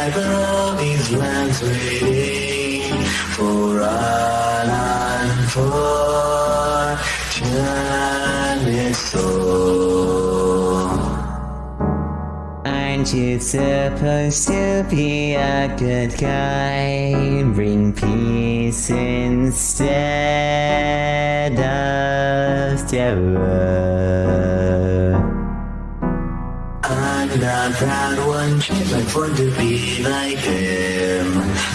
gather all these lands waiting for an unfortunate soul. Aren't you supposed to be a good guy? Bring peace instead of terror. I'm that one chick like fun to be like him.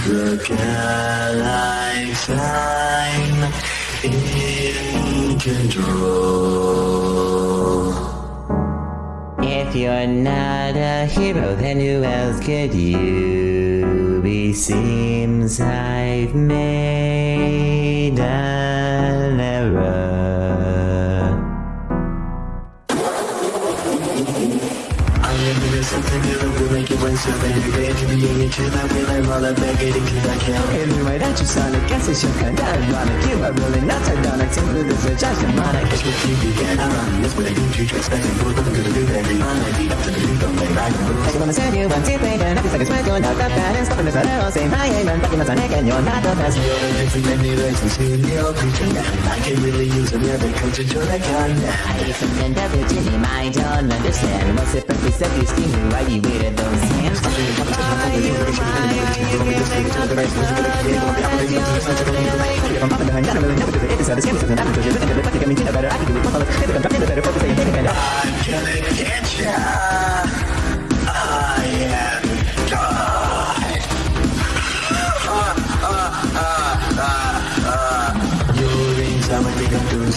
Look at I'm in control. If you're not a hero, then who else could you be? Seems I've made I am doing something that will make you win something Every day to be in to that will I'm all about getting to that you sound like guess it's your kind of ironic You are really not sardonic, simply this is just demonic Guess what you began around That's what I do to expect and what I'm gonna do every on I beat up to the beat, don't play back I just wanna send you one tip, and every second spread You're not that bad, and stopping this arrow Saying hi, amen, fucking my sonic, and you're not the best You're a different than me, like some serial creature now I can really use a never coach into the gun hate something that Virginia, I don't understand What's it set you scheming, why you weird those hands I'm gonna get ya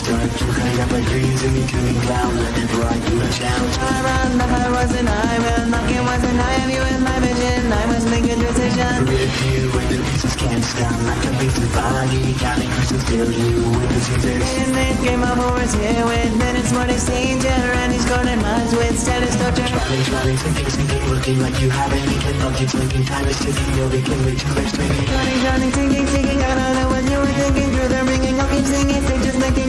start to hang up my dreams and you. killing clown Whenever I do a challenge I ran, I wasn't I, well, knocking wasn't I, am you in my vision, I was making decisions Rip you and the pieces can't stand like a beast of body Counting crystals till you with the scissors In this game of horrors here with minutes more danger And he's golden minds with status torture Traveling, traveling, sinking, sinking, looking like you haven't eaten Love keeps linking, time is ticking, you'll be way too much I don't know what you were thinking Through the ringing, I'll keep singing, just making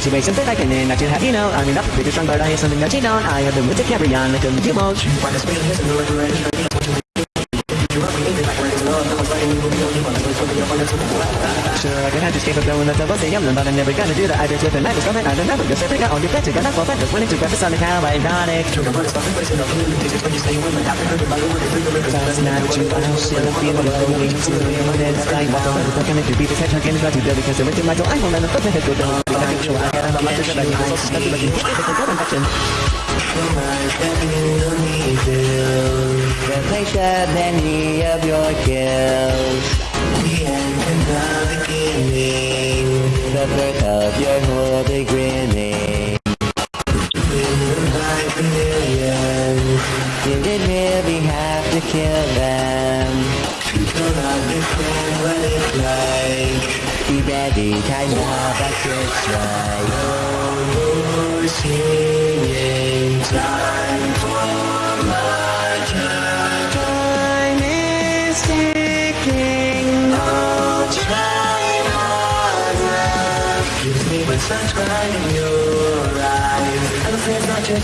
fast eh, I go Situations that I can in, not to have you know I'm enough pretty strong but I have something that you don't I have the will to carry on like a little motion Sure, I can have to escape a blowing up the bus I'm but I'm never gonna do that I just with a knife coming I don't ever go stepping out on your bed to get up for just willing to grab the sun and how ironic Last night you I should have been going to the next night What can I do? Beat this head again to do because I went to my door. I won't let them put the head go down I can got a lot of shit I can so stuck to like you It's a good infection Replace many of your kills The birth of your whole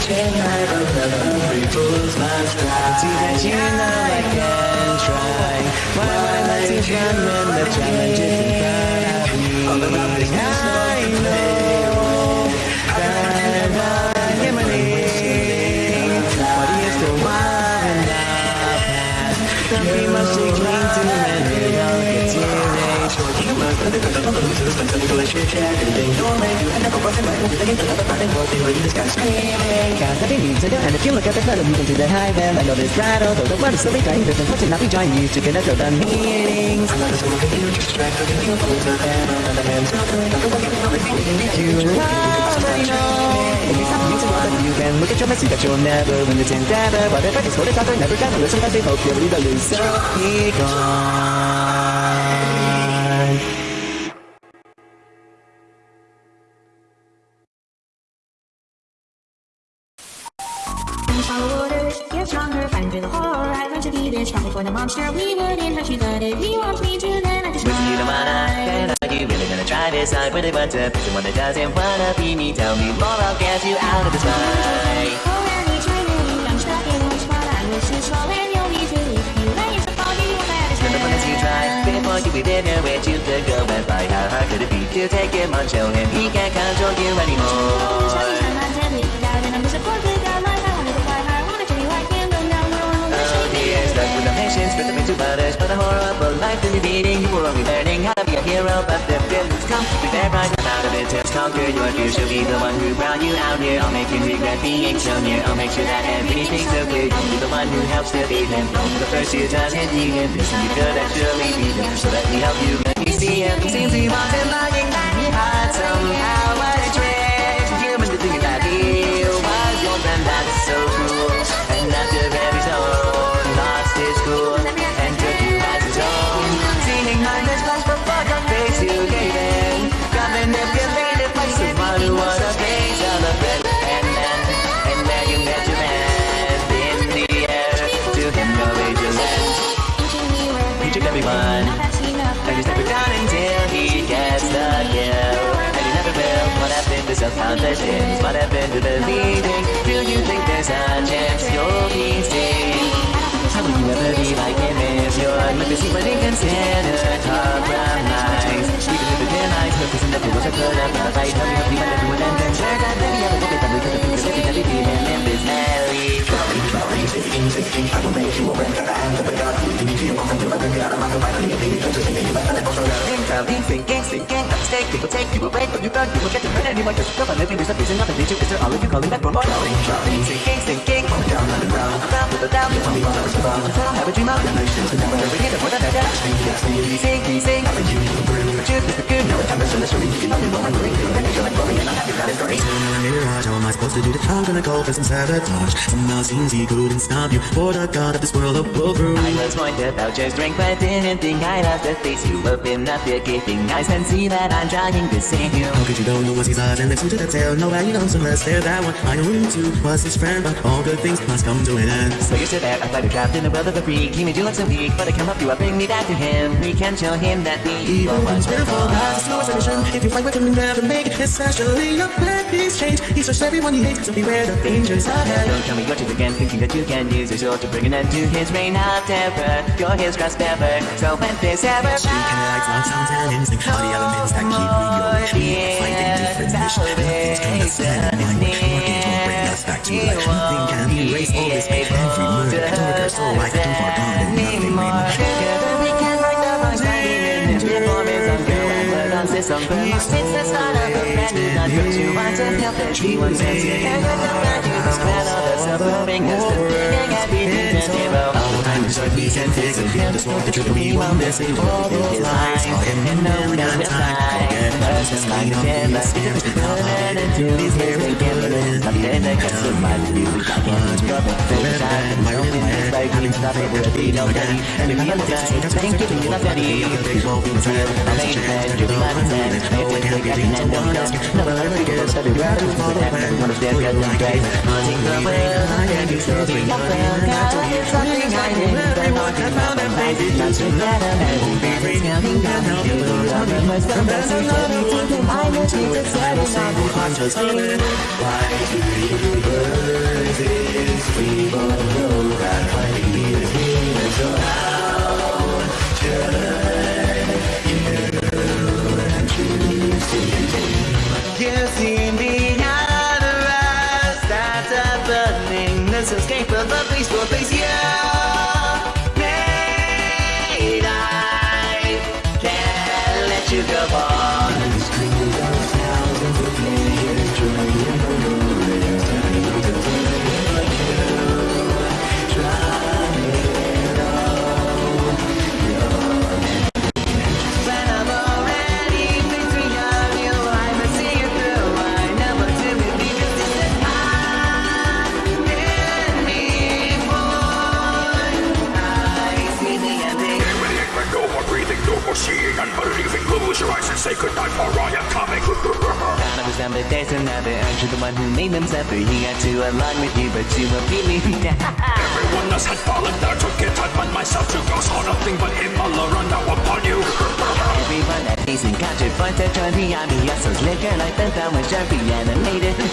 it's not your chain I love every fool's last See that you know I can try Why when the? I know that I'm gambling But in the past Don't be to humor But the good of losers When some people are chit-chatting They don't make you end up a busting right Into the game Back and forth They were in the sky screaming nothing needs to do And if you look at the clutter You can see the high veil I know this rattle Though the word is slowly dying There's no not be joining you To connect with the meanings I'm not a soul confused Just distracted And feel full of hand on the hand Smoking I'm the one who's always thinking You already know If you you can Look at your message that you'll never win this endeavor Whatever is what is out there Never gonna listen Cause they hope you'll be the loser Be gone this the monster. We wouldn't hurt you, but if he wants me to, then I just You don't wanna, are you really gonna try this? I really want to be someone that doesn't wanna be me Tell me more, I'll get you out of this fight Oh, and each minute, I'm stuck in one spot. I wish to fall and you'll be too. If you lay your fall, you won't let us Never as you try Before you even know where you could go and fly How hard could it be to take him on? Show him he can't control you anymore to others But a horrible life to be leading. You were only learning how to be a hero But the villains come. Be there right out of it Just conquer your fear She'll be the one who brought you out here. I'll make you regret being so near I'll make sure that everything's clear. You'll be the one who helps to beat him The first who doesn't need him This you could actually beat him So let me help you, let me see him Seems he him lying. He had somehow happened to self-confidence? What happened to the leading? Do you think there's a chance you'll be saved? How will you ever be like him if you're like this but inconsiderate compromise? Even if it realize purpose and nothing was a good up the fight Tell me how might do it and then share that I will look at that we could have been People take you away from you thought you will get to hurt anyone Just yourself and living, there's a reason nothing to Is there all of you calling back for more? Thinking, thinking, thinking Down on the ground Down with the down Tell me what I was about Have a dream of Emotions to never Never You to the You I do this? I'm gonna go for some sabotage Somehow seems he couldn't you For the god of this world will pull through I was warned about your strength But didn't think I'd have to face you up your gaping eyes And see that I'm trying to save you How could you don't know what's his eyes and listen to the tale Nobody knows unless they're that one I knew too was his friend But all good things must come to an end So you sit there, a fighter trapped in the world of a freak He made you look so weak, but I come up you up, bring me back to him We can show him that the evil Evil was one's beautiful, has no If you fight with him, you never make it. Especially your plan, he's changed. He searched everyone he hates So beware the dangers ahead Don't tell me what you again, thinking that you can use your sword to bring an end to his reign of terror. You're his grasp ever, so when this ever Street connects on sounds and instinct All the elements that keep me going We are fighting different mission Nothing's gonna stand in my way Working to bring us back to life? Nothing can erase all this pain. Every murder, torture, so I can far gone And nothing remains Together we can fight the voice fighting in his performance on girl and blood on system It's the start of a brand new life But you want to help everyone sense you're the man you don't spread all the suffering As the feeling everything to zero All the time to start peace and fix And feel the sword, the truth we want this Ain't all those lies him in no time Forget about his clean up in the stairs How hard it to these hairs They put it in Then I cut some my music I can't drop it Finish out my own head Like having nothing a beat on daddy And if you a time. Thank you you, that's daddy I made a plan, you'll be my man I have to take action and don't ask Never let me get started You. follow the plan Understand, got them right Hunting the whale I can do something Up there, got something I did Everyone can found and made it Not together And won't be help you lose I'm in my stuff That's another thing I know she's excited I'm just feeling Why do you birds is but no that fighting me is human So you and to continue You see me out of us That's a burning This escape of a peaceful place down, but there's another. Aren't you the one who made them suffer? He got to align with you, but you were feeling Everyone else had fallen there took it I but myself to go. Saw nothing but him all around. Now upon you. Everyone that facing captured points to join the army. Hustles liquor like the thumb was sharply animated.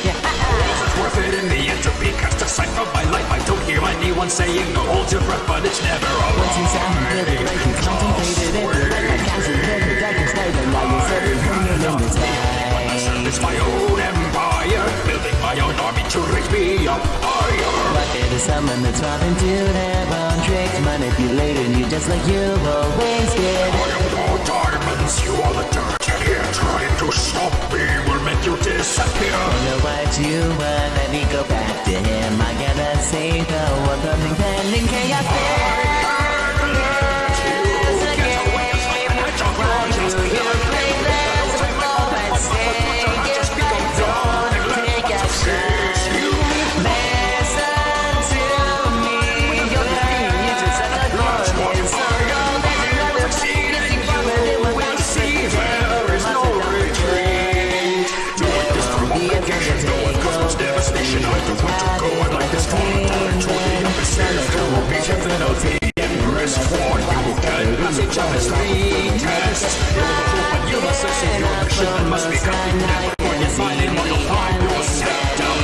It's worth it in the end to be cast aside from my life. I don't hear anyone saying no hold your breath But it's never Once you sound really like you contemplated every life I casted every darkest night and now you're serving hanging in the my own empire. Building my own army to raise me up higher. What But there's someone that's robbing to their own tricks, manipulating you just like you always did. I am all diamonds, you are the dirt Here trying to stop me. Will make you disappear. Know what you want, let me go back to him. I gotta save the world from impending chaos. The passage of its three tests. You're the hope and you must must be completed. When you find it, you'll find down.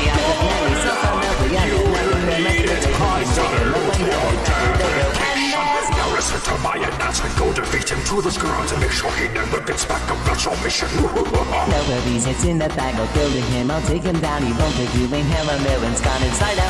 You will need it. I daughter, your dedication. Now listen to my announcement. Go defeat him to the ground and make sure he never gets back up. That's your mission. Nobody's hits in the bag, I'll building him, I'll take him down, he won't take you in hell, a millions gone inside out.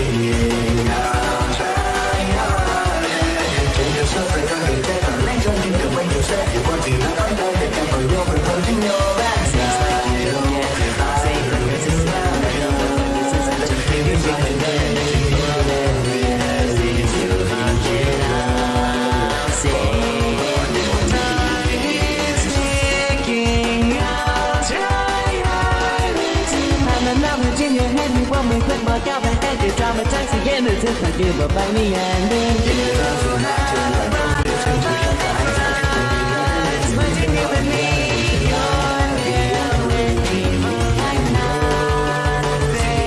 by the you give me your name I'm not there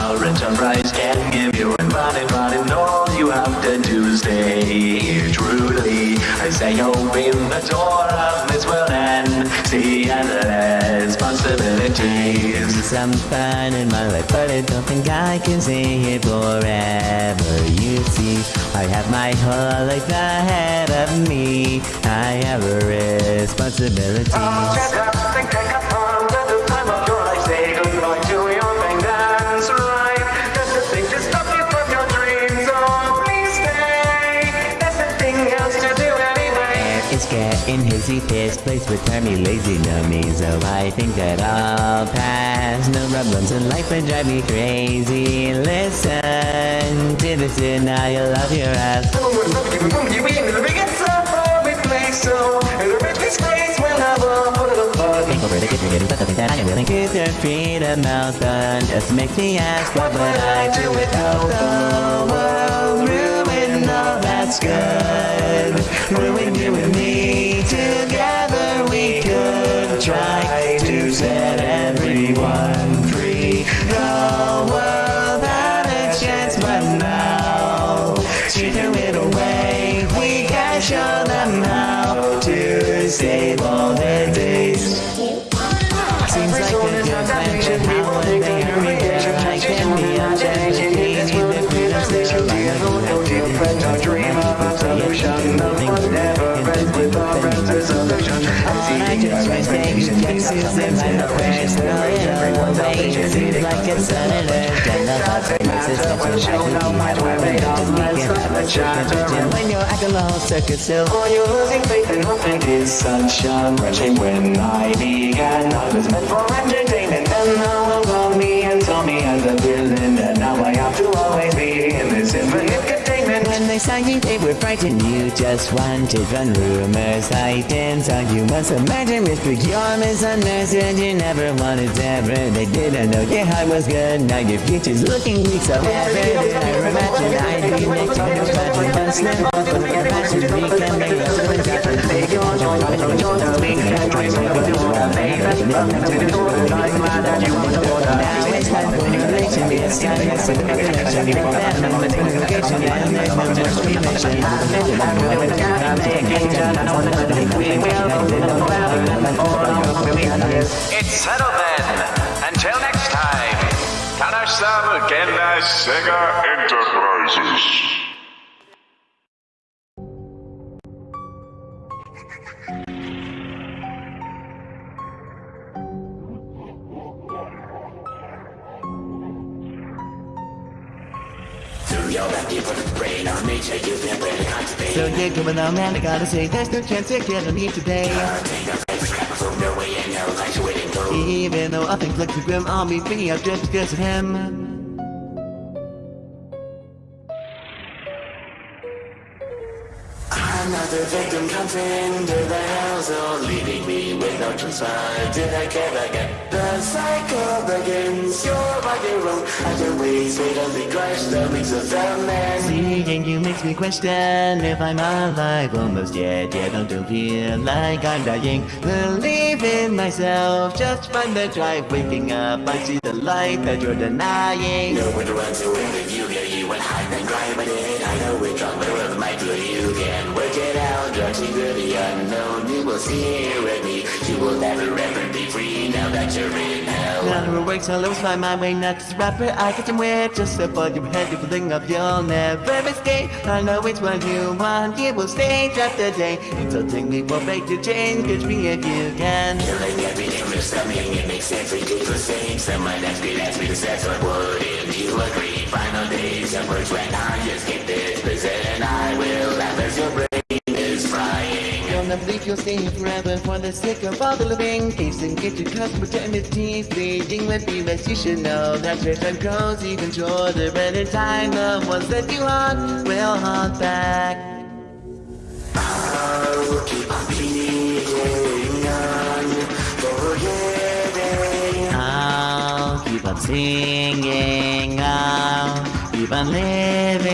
Our enterprise can give you and running, running. All you have to stay here truly. I say oh, open the door of this world and see endless possibilities. some fun in my life, but I don't think I can stay here forever. You see, I have my whole life ahead of me. I have responsibilities. It's getting hazy, this place would turn me lazy, know so I think that I'll pass. No problems in life would drive me crazy. Listen to this denial of your ass. Think over the kitchen, getting stuck, I think that I am willing to out done. Just makes me ask, what would I do without the world? That's good. Ruin you and me. Together we could try to set everyone free. The world had a chance, but now she threw it away. We can show them how to save all their days. A Seems like it's an And the my sister Just like you never went to weekend I'm a When you're at the low circuit still Are you losing faith in hope is such a When I began. I was meant for entertainment And now call me and saw me as a They were frightened. You just wanted run rumors, hiding. So you must imagine mystery. You're misunderstood. You never wanted to ever. They didn't know your heart was good. Now your future's looking bleak. So ever did I imagine I'd be next to you, but you must live on for the passion. We can make it to the top of the Now it's time for innovation. It's time for innovation. Communication and there's no more screaming. It's settled then. Until next time. Kanasham Genda Sega Enterprises. So you're coming on, man. I gotta say, there's no chance you're gonna leave today. Even though I think like the grim, I'll meet me up just because of him. Another victim comes into the household Leaving me with no choice did I care again The cycle begins, you're on your own Other ways fatally crush the wings of the man Seeing you makes me question if I'm alive almost yet. Yet I don't feel like I'm dying. Believe in myself, just find the drive. Waking up, I see the light that you're denying. Nowhere to run to when you hear you and hide and cry but it I know we're drunk but whatever might do you can work it out Drugs into the unknown. You will see here with me. You will never ever be free now that you're in hell. Now it works, I'll lose my mind way not just rapper I get some weird just above your head You fling up, you'll never escape. I know it's what you want, you will stay trapped today So take me for fake to change, catch me if you can. Killing everything from something It makes every day the same Someone asked me, asked me to say so wouldn't you agree? Final days of words when I escape this You'll never you'll stay here forever For the sake of all the living. Case and get your custom eternity Bleeding with you as you should know That your time grows even shorter And in time the ones that you haunt Will haunt back. I'll keep on being on Forgetting I'll keep on singing I'll keep on living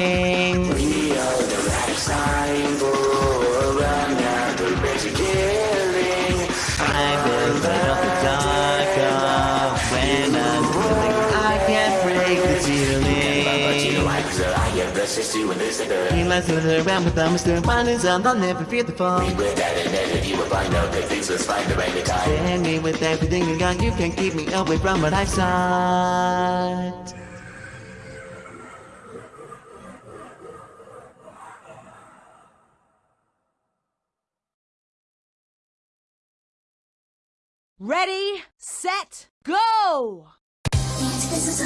I am restless to and this and the He likes to live around with them, still find his own, I'll never fear the fall. With that and edit you will find out that things was fine the right time Send me with everything you got, you can't keep me away from what I sought. Ready, set, go! Just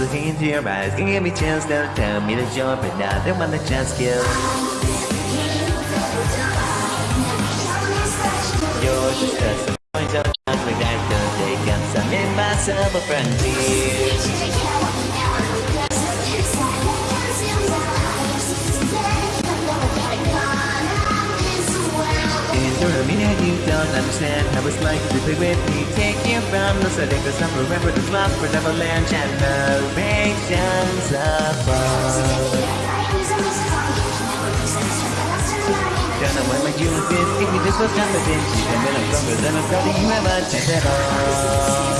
looking into your eyes, can give me chance, don't tell me that you're but not the one that just killed. You're just a point of chance like that, don't take up some impossible frontier. You don't understand how it's like to be with me. Take you from the city, cause I'm remember the lost for Neverland generations above. Don't know what my have been, if you just was confident, even when I'm stronger than I'm you have a chance at all.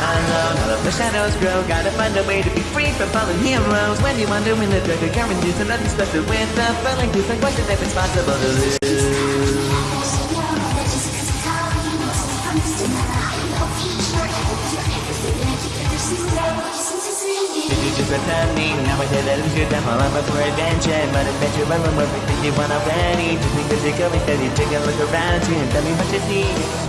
Alone, all of the shadows grow. Gotta find a way to be free from fallen heroes. When you wonder when the drug are guarantees And nothing special with the feeling. Who's like question if it's possible to lose Thank you. is what's happening Now I say that I'm sure I'm all up for adventure But adventure, I'm everything you want already Just because you're going steady, take a look around you And tell me what you see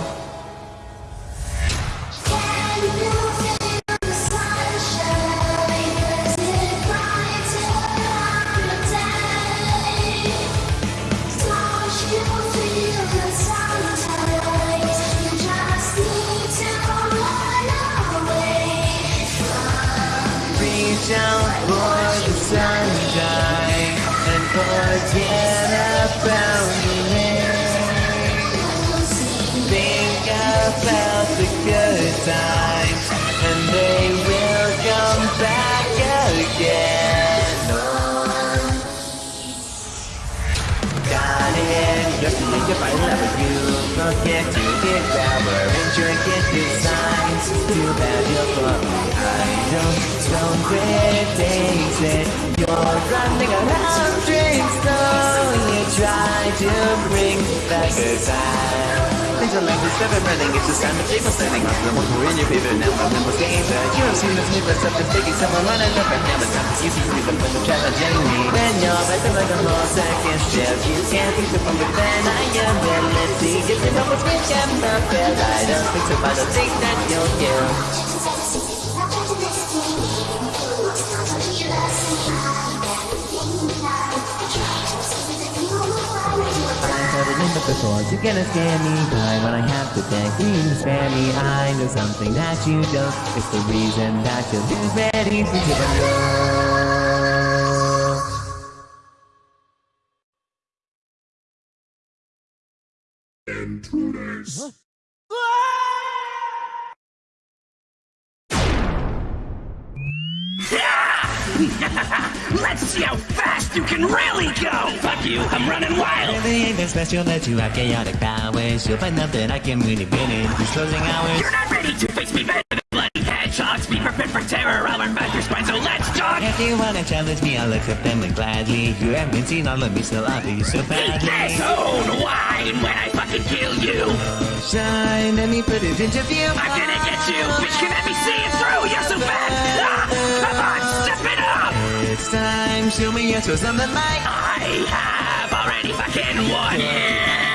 Out for the sunshine And forget about rain Think about the good times And they will come back again. Got it, just to think if I love you Forget to power and drink it designs. Too bad you're me. I don't, don't criticize it You're running around drinks though You. try to bring back the time Things are like never running, it's just time to take a standing off the one who in your favor now I'm the game you have seen this new stuff that's taking someone running up and down the time You see me, but the challenging me When you're acting like a whole second shift You can't think from within, I am ability If you know what's me, I'm not fair I don't think so, I don't think that you'll kill before You gonna scare me by when I have to beg you to spare me. I know something that you don't. It's the reason that you'll lose ready to give a no Let's see how fast you can really go! Fuck you, I'm running wild! Really ain't that special that you have chaotic powers You'll find out that I can really win in these closing hours You're not ready to face me better than bloody headshots! Be prepared for terror, I'll run back your spine, so let's talk! If you wanna challenge me, I'll accept them and gladly You haven't seen all of me, still I'll you so badly Yes, own wine when I fucking kill you! Shine, let me put it into view I'm gonna get you! Bitch, can let me see it through! You're so bad! Ah, It's time, show me your toes on the mic I have already fucking won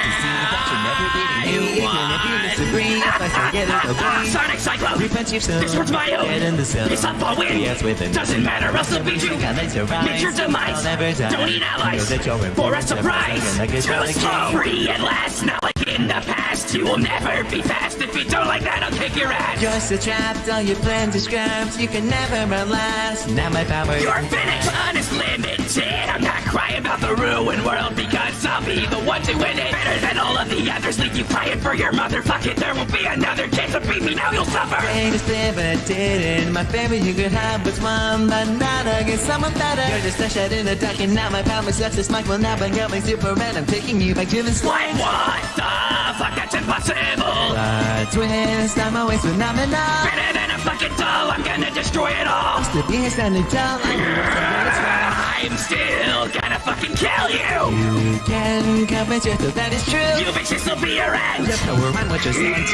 Ah, Sonic Cyclone! Repent your soul. This one's my own! Get in the zone. It's up, I'll win! Yes, with it. Doesn't matter, I'll beat you! God, that's your right. Meet your demise! I'll never die. Don't need allies! Know that you're in For a surprise! Too slow! Free at last, not like in the past! You will never be fast! If you don't like that, I'll kick your ass! Just a trapped, all your plans are scrapped. You can never outlast. Now my power. You're finished! Fun is limited! I'm not crying about the ruined world because I'll be the one to win it! Better than all of the others, leave you crying for your motherfucking There will be another chance to beat me, now you'll suffer! Greatest ever did My favorite you could have was one, but not against someone better. You're just a shot in the dark, and now my power's left this mic will now bring out my super, and I'm taking you back to the What? slime. What the fuck? Impossible! A twist, I'm always phenomenal. Better than a fucking doll, I'm gonna destroy it all! The beast and the tall, I know what's going to try. I'm still gonna fucking kill you! You can convince yourself that it's true. You bitches will be your end! The power I'm what you're saying.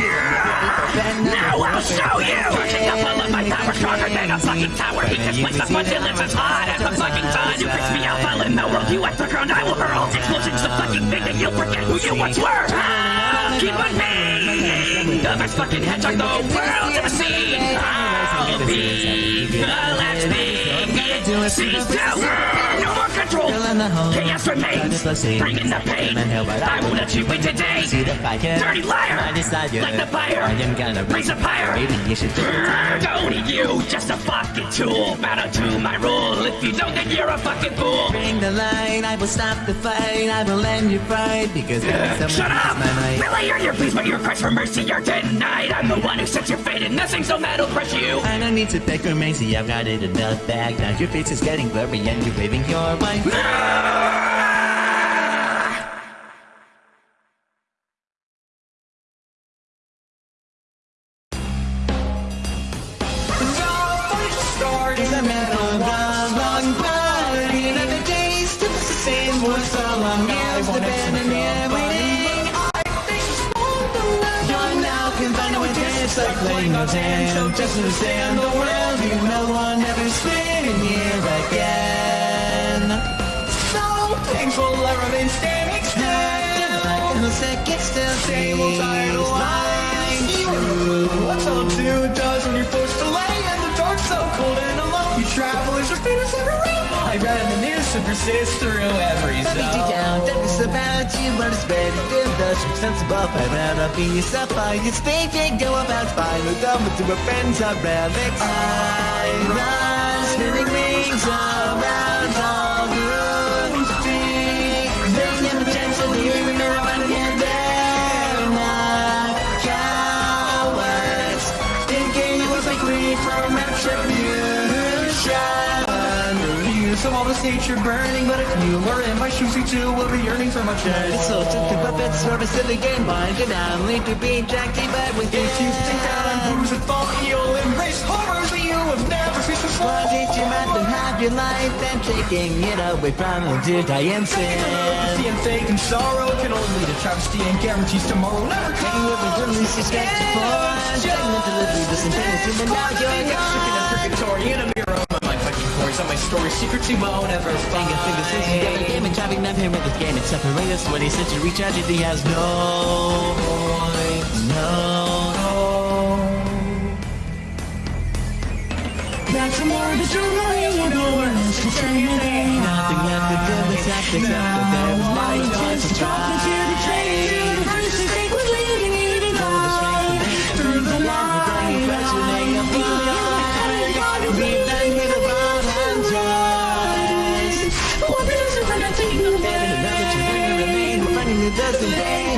Now I'll show you! Charging up all of my power stronger than a fucking tower! Heat this place up until it's as hot as the fucking sun! You fix me out, fell in the world, you at the ground, I will hurl! Explosions so fucking big that you'll forget who you once were! Ah, keep on being the best fucking hedgehog the world's ever seen! I'll be the last thing it sees to No more control! Fill in the hole. Chaos remains! Bring in the pain! I will let you win today! See the fire. Dirty liar! Like the fire. I am gonna Raise a fire. Maybe you should do it. Don't need you, just a fucking tool. Bow to my rule. If you don't, then you're a fucking fool. Bring the light, I will stop the fight, I will end your fight because someone Shut up! my might. Really, you're your pleas, but your cries for mercy are denied. I'm the one who sets your fate, and nothing so mad will crush you. I don't need to beg or mercy, I've got it in the bag. Now your is getting blurry and you're waving your white flag. It's a metal like playing no hand, just understand the world. You no one ever spinning here again. So painful, I remain standing still. In the second still Same old title lines. What's all two does when you're forced to lay so cold and alone? You travelers are famous every room. I read in the news to persist through every Let me zone. down, that is about you, but it's better than the sense sensible. I'd rather be yourself, I just think they go about fine with them, but to my friends relics. I run, spinning rings around of all this nature burning, but if you were in my shoes, you too will be yearning for my chest. It's so to puppets for a silly game, blinded and i lead to be attracted, but with If you think that I'm bruised and fall, you'll embrace horrors that you have never faced before. Why did you have to have your life and taking it away from you to die in sin? And fake and sorrow can only lead to travesty and guarantees tomorrow never You comes. were the least for Stagnant to live with this infinity, but now you're Stuck in a gone. purgatory in a mirror of my fucking stories, all my stories, secrets you won't ever find. Finger, finger, since you got a game and trapping them here with this game. It's separate us 20th century tragedy has no voice, no. That's more the jewelry no one else can say your name. Nothing left to do except accept that there was my choice to try. Finding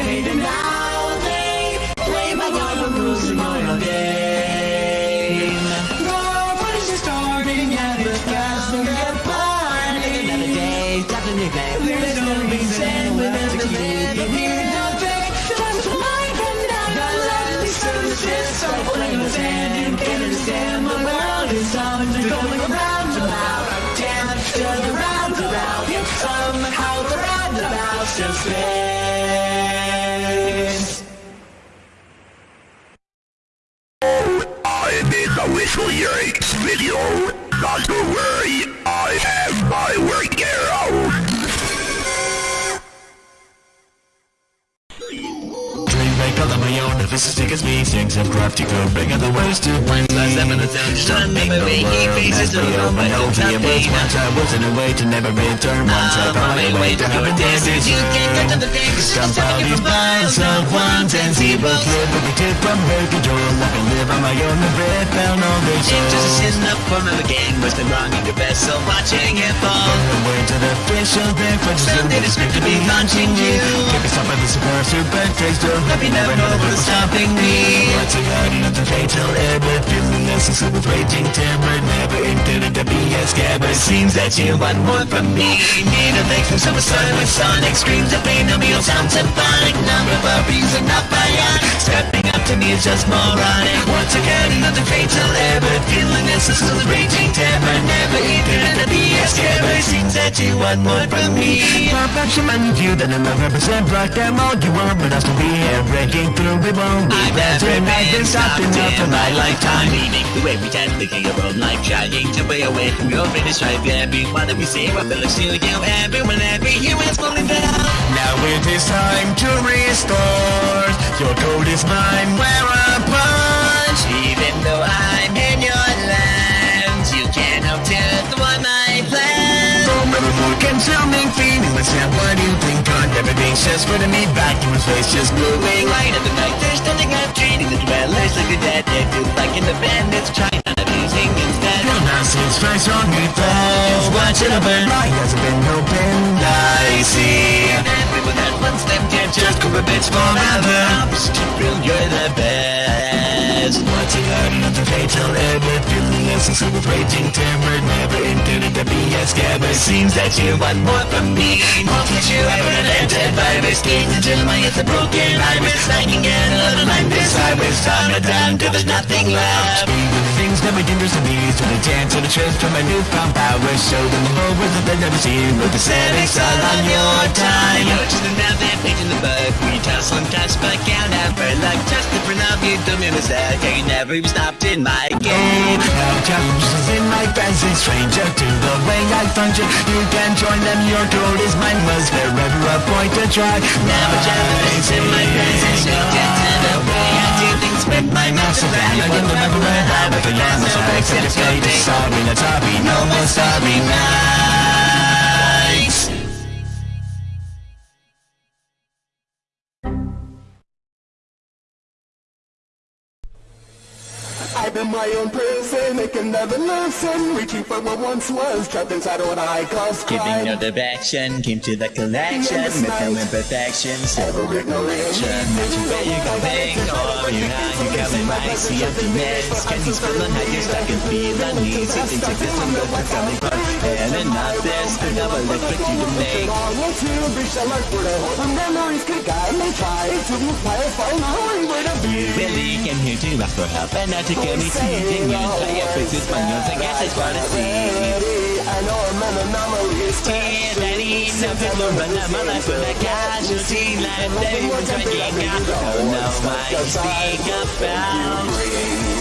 Dream make all of my own, if this is thick as me Things of crafty code, bring out the worst to blame Last seven of them, something the world Has me open, hopefully it was once I wasn't a way to never return. Once I found my way to heaven dances You can't get to the things Stomp out these binds of ones and zeros Live with the tip from her control I can live on my own and breath down all the It's just sin up form of a game. Was the wrong in your best So watching it fall. Away to the fish of their friends Someday the script to be launching you. Give me some of this super super taste of Let me never know what's stopping me. Once a guardian of the fatal ever Feeling necessary with raging terror Never intended to be a scabbard Seems that you want more from me. Need a fix from some sun sonic Screams of pain. On me all sound symphonic Number of reason bionic Stepping up to me is just moronic. Once again another fatal error Feeling this is a raging terror. Never intended to be a scabbard Seems that you want more from me. Perfection man you that I'm not represent Rock them all you want. But I'll still be here breaking through. We won't be I've never I've been stopped enough in my lifetime. Meaning the way we tend to your own life Trying to way away from your greatest strife. Everyone that we see what belongs to you Everyone, every human's falling down. Now it is time to restore Your code is mine. Wear a punch Even though I'm in your lands. You help to thwart my plans So many more consuming feeling Let's not what you think. On Everything's just putting me back in his face Just moving Light of the night, there's nothing I'm treating The dwellers like a dead They feel like in the bandits Trying on abusing instead Your nonsense face on me falls Watch it My eyes have been opened I see. And Everyone that wants them can't just go a bitch forever. Prove you're the best. A guardian of the fatal ever Feeling essence with raging terror Never intended to be a scabbard Seems that you want more from me. Won't let you ever an entered virus Gaze into my it's a broken iris I can get a little like this. I will Cause I'm down till there's nothing left. Things never dangerous to me So I dance to the truth from my newfound power. Show them the whole world that they've never seen With the setting's all on your time. Go to the another page in the book. We tussle and touch but count out for luck. Just the front of you do me a mistake I never even stopped in my game. Oh, now challenges in my fancy stranger to the way I function. You can join them, your throat is mine. Was wherever a point to try? Now challenges in my is stranger to the my master plan I can remember where I began So I said it's fate, sorry, not sorry No more sorry nights I've been my own prison, it can never listen. Reaching for what once was, trapped inside what I call Giving crime. no direction, came to the collection. No imperfections, several ignoration Mention where you're going, or you're not You're coming right, see emptiness Can you feel on how you're stuck and feel uneasy Things like this and go for coming And enough this, the double look for you to make. I to to to Really came here to ask for help and not to get me teasing you Play a face with my nose, I guess I try to see I know I'm an anomaly Scared that he no people run out my life with a casualty they've been trying out Don't know why you speak about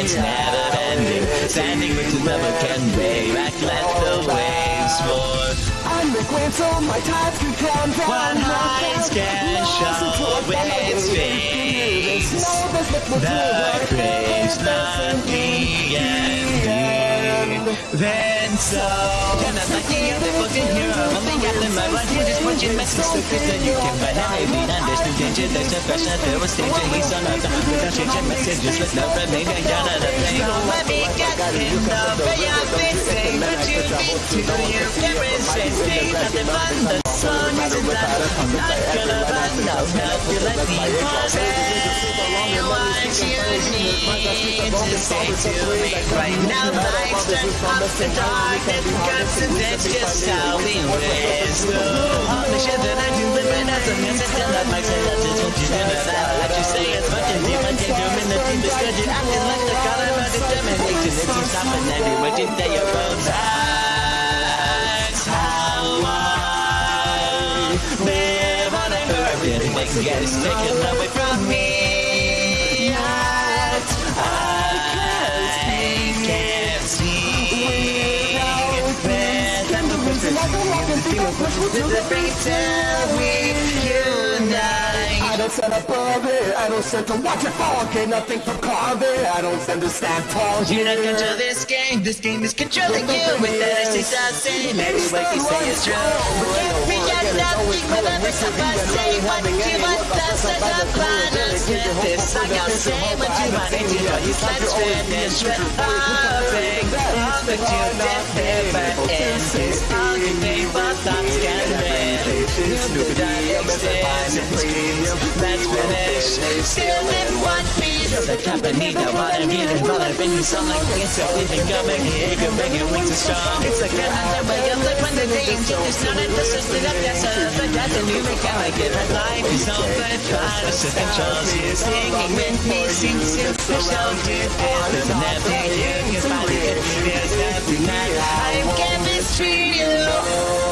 It's never ending. Standing with the never can way Back let the waves roar. I'm the queen so my tides can come down One hides can show its face The grave's not the ending Then so You're not like any other fucking hero Only got them right right here Just watching message so quick that you can find out no danger There's There He's on earth Without changing messages With no remaining down at a thing Let me get in the way I've been saying But you need to You can resist me Nothing the sun isn't that I'm not gonna run No help you let me What you need to say to me Right now life's turned up to darkness Guns and that's just how we raise All the shit that I do Living as a mess I still have my say I just want you know that like you say it's fucking deep I can't do in the deepest good You're acting like the god of my determination It seems stopping every word you say your bones That's how I live on earth Everything gets taken away from me I don't stand above it I don't stand to watch it fall Get nothing from carve it I don't stand to stand tall You. don't control this game, this game is controlling you With that I say something, maybe what you say is true We can't forget nothing, whatever somebody say What you want find us with this I gotta say what you want to do Let's finish with hopping All that you deliver is extends Let's finish Still in one piece The company that wanna be the brother When you sound like it's a living coming here Good making wings are strong It's like another way of life when the day is It's not in the system of that stuff But that's a new make life is over Try to you Singing with me Sing simple show do this There's an empty you can find it There's every night you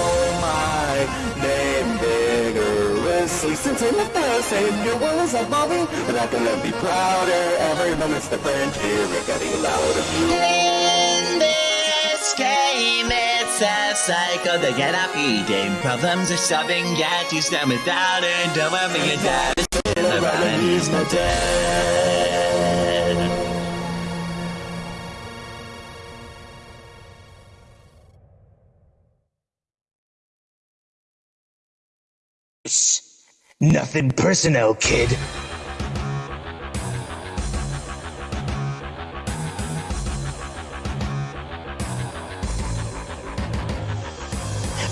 vigorously Since I left the house and your words are evolving And I can never be prouder Every moment's different here We're getting louder In this game, it's a cycle that cannot be gamed. Problems are solving, yet you stand without it. Don't worry, your dad is still around he's not dead. Nothing personal, kid.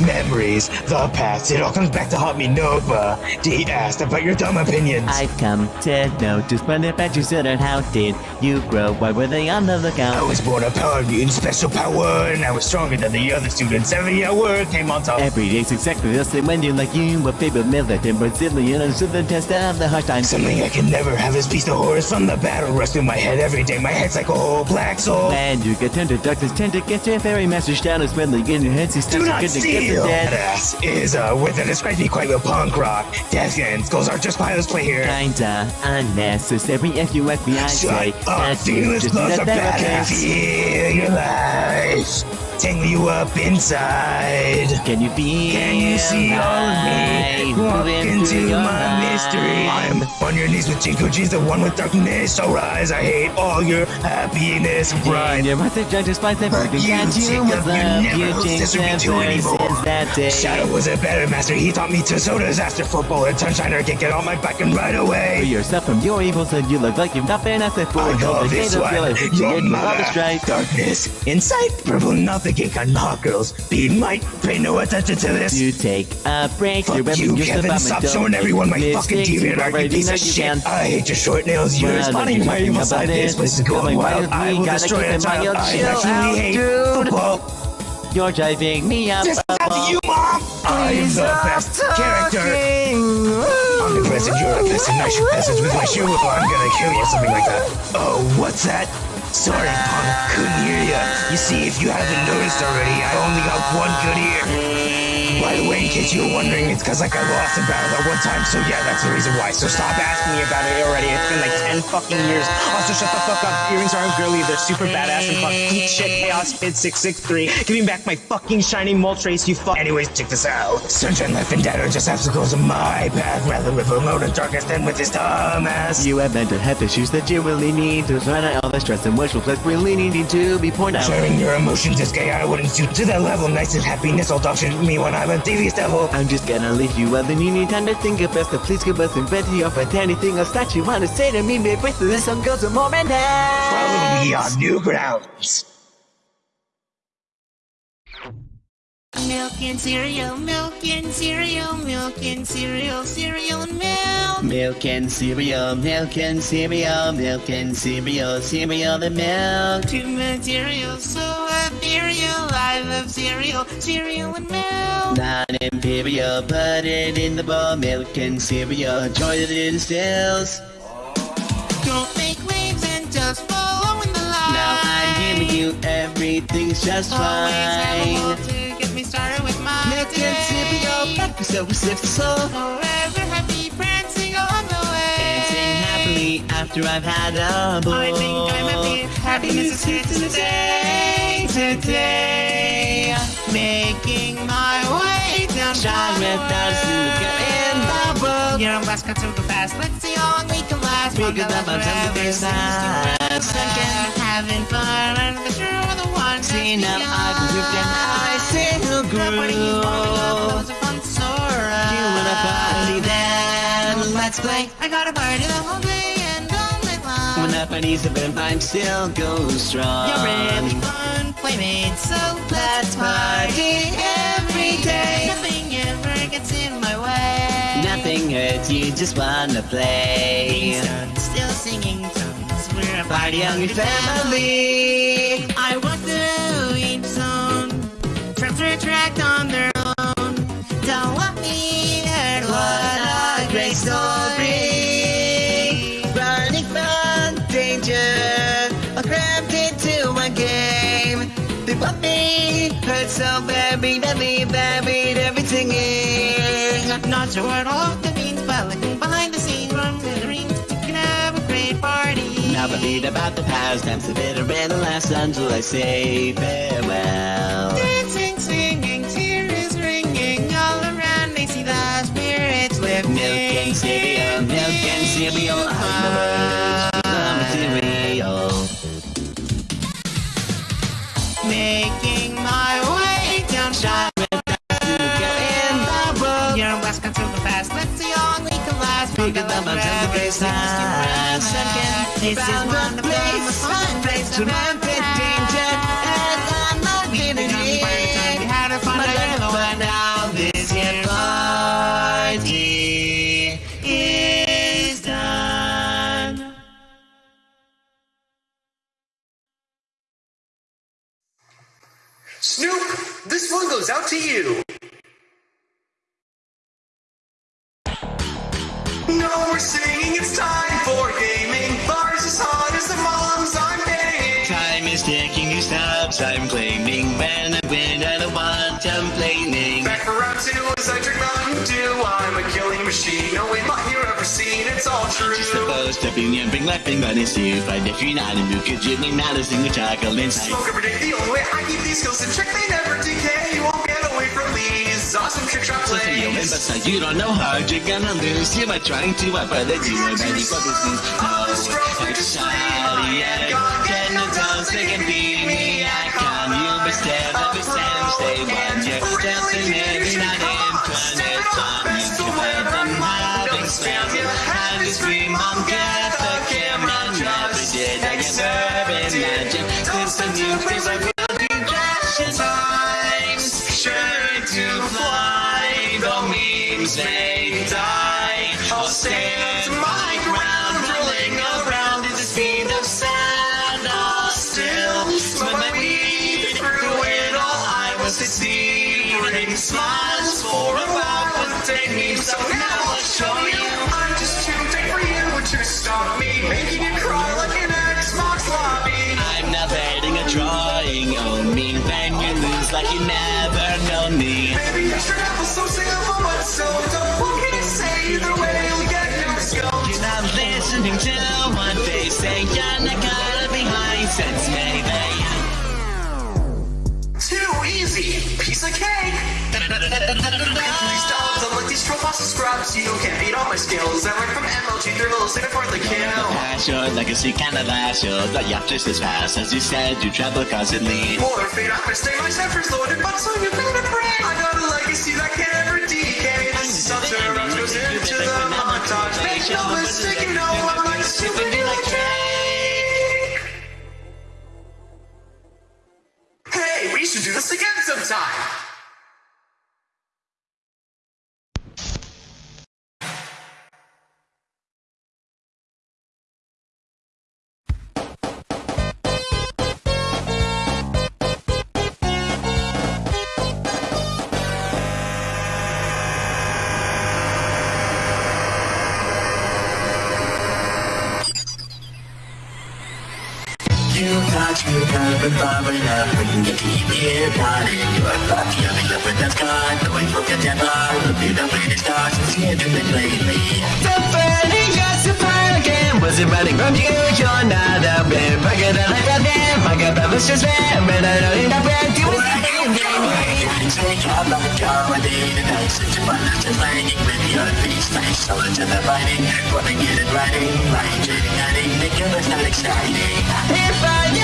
Memories, the past. It all comes back to haunt me, Nova. D asked about your dumb opinions. I've come to notice when about you said and how did you grow? Why were they on the I was born a power mutant, special power, and I was stronger than the other students. Every hour came on top. Every day's exactly the same when you're like you, a favorite militant Brazilian, and so the test of the hard times. Something I can never have is peace the horrors from the battle rush through my head every day. My head's like a whole black soul. And you get tender darkness, tend to get your fairy message down as when they get your heads, you Do start not to steal! Dead. Badass is a word that describes me quite well. Punk rock, death and skulls are just fine. Let's play here. Kinda unnecessary if you ask me, I say Shut up, you feelings just loves a badass. Feel your life. Tangle you up inside. Can you be Can you see all of me? Walk into my mystery. I'm on your knees with Jinko G's the one with darkness. So rise, I hate all your happiness and pride. mouth is judged despite You that you was up, you love. never You them anymore. that day. Shadow was a better master. He taught me to so disaster football and sunshiner can get on my back and right away. yourself from your evils and you look like you've not been asked for. I call this one your mother. Darkness, insight, purple nothing can hot girls. Be might, pay no attention to this. You take a break. Fuck You're you, Kevin. Stop showing everyone my fucking DeviantArt, you piece of shit. I hate your short nails. You're responding my you evil side. This place is going wild. I will destroy a it child. I actually hate dude. football. You're driving me up. This is not you, Mom. I am the best character. Omnipresent, you're a peasant. I shoot peasants with my shoe. I'm gonna kill you, or something like that. Oh, what's that? Sorry, punk. Couldn't hear ya. You see, if you haven't noticed already, I only got one good ear. By the way, in case you were wondering, it's because like I lost in battle at one time, so yeah, that's the reason why. So stop asking me about it already. It's been like 10 fucking years. Also, shut the fuck up. Earrings aren't girly, they're super badass and fuck. Eat shit, chaos, spid 663. Give me back my fucking shiny Moltres, you fuck. Anyways, check this out. Sunshine, life, and dead are just obstacles in my path. Rather live alone in darkness than with this dumbass. You have mental health issues that you really need to run out all the stress and wishful place really needing to be pointed out. Sharing your emotions is gay, I wouldn't suit to that level. Nice and happiness, all dog shit with me when I'm a devious devil. I'm just gonna leave you well, then new need time to think of best. So please give us or find anything else that you wanna say to me. Maybe this song goes a moment now. Follow me on Newgrounds. Milk and cereal, milk and cereal, milk and cereal, cereal and milk. Milk and cereal, milk and cereal, milk and cereal, cereal and milk. Two materials so ethereal. I love cereal, cereal and milk. Non-imperial, put it in the bowl. Milk and cereal, join it in stills. Don't make waves and just follow in the line. Now I'm giving you everything's just Always fine. Cereal, day. breakfast so successful. Forever happy, prancing on the way. Dancing happily after I've had a bowl. I think I'm happy. Happiness is here to stay today. Making my way down Shine without sugar in the bowl. You're on West Coast super fast. Let's see how long we can last. We could have a last time to forever. be sad. Seems to rest again. Having fun and the true the one. See now I've grooved and I still groove. Party then? Let's play. I got a party the whole day and night long. When up and easy, but I'm still go strong. You're really fun, playmate, so let's party every day. Nothing ever gets in my way. Nothing hurts you, just wanna play. Being still singing songs, We're a Party hungry family. I walk through each zone. Traps retract on their own. Don't want me. What a great story. Running from danger, I crammed into a game. They want me, hurt so very, very, buried everything in. Not sure what all that means, but looking behind the scenes, run to the rings, you can have a great party. Now the beat about the past, times the bitter and the last until I say farewell. Dancing, cereal, milk and cereal, I'm the material. Making my way down Shireman to get in the. You're on West Coast super fast. Let's see long we can last. Love until the grace last. This is one place, fun place to with danger, goes out to you. No more singing, it's time for gaming. Bars as hot as the moms I'm paying. Time is ticking, you stops, I'm claiming. When I win, I don't want complaining. Back for round two as I drink Mountain Dew. I'm a killing machine. No way might you ever seen. It's all true. Just Supposed to be jumping, laughing, but it's too But if you're not in mood, could you mad as single chocolate inside? Smoke every day. The only way I keep these skills in check, they never decay. These awesome trick shot So say you win, but you don't know how you're gonna lose. You are trying to but you are ready for this news. No, a shot, yeah. Get no toes, they can beat me. I can, you every time, stay one year. Dancing, maybe not in planet time. You can find them having spam. And you scream, Mom, get the camera. Never did I ever imagine. Since the new face, These dogs, unlike these troll scrubs, you can't beat all my skills. I went from MLG thrills in a fourth kill. Your legacy kinda last you But you're just as fast as you said you travel constantly More Morphine, I'm gonna stay my steppers loaded, but so you better pray. I got a legacy that can't ever decay. Such a rush goes into the montage. Make no mistake, You thought you could be far enough when you keep here plotting your thoughts You're up with that scar, going for temper You don't play the stars, it's here to be lately Somebody got to find again Was it running from you? You're not a bit bigger than I got My God, that was just there But I don't need a brand new Take out the comedy tonight Such a fun after playing with your face Nice so into the Wanna get it writing it exciting If I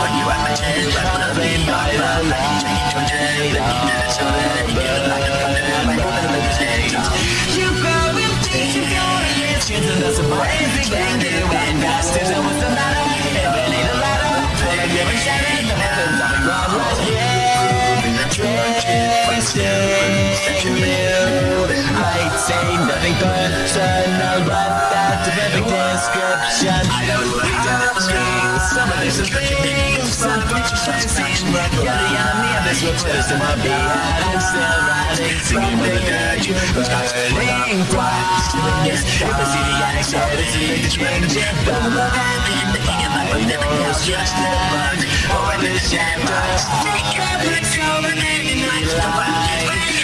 Playing with fire and flames What's what you. want my chance playing by the light Taking to a journey That you never saw that You get like a fun And I'm like a mistake You go with things you go to get chances that's about anything they do and faster than what's the matter it ain't a ladder Pull a different shadow The heavens the ground right yeah you I'd say nothing But that's a perfect description. I don't know Some of this is things Some pictures seem like You're the enemy of this replace to my beat I'm still riding. Singing with the dirty Burning flash Yes, if I see the addict So it's a big change But I'm I know just the bug Over the shadows Take up the soul and making life the